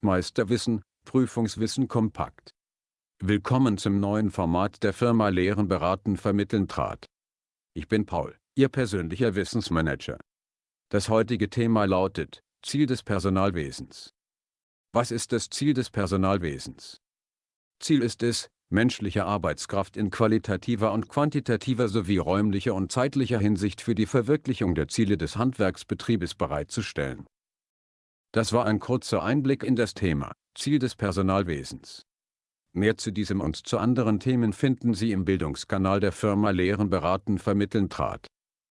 Meisterwissen, Prüfungswissen kompakt. Willkommen zum neuen Format der Firma Lehren beraten vermitteln trat. Ich bin Paul, Ihr persönlicher Wissensmanager. Das heutige Thema lautet, Ziel des Personalwesens. Was ist das Ziel des Personalwesens? Ziel ist es, menschliche Arbeitskraft in qualitativer und quantitativer sowie räumlicher und zeitlicher Hinsicht für die Verwirklichung der Ziele des Handwerksbetriebes bereitzustellen. Das war ein kurzer Einblick in das Thema, Ziel des Personalwesens. Mehr zu diesem und zu anderen Themen finden Sie im Bildungskanal der Firma Lehren beraten vermitteln trat.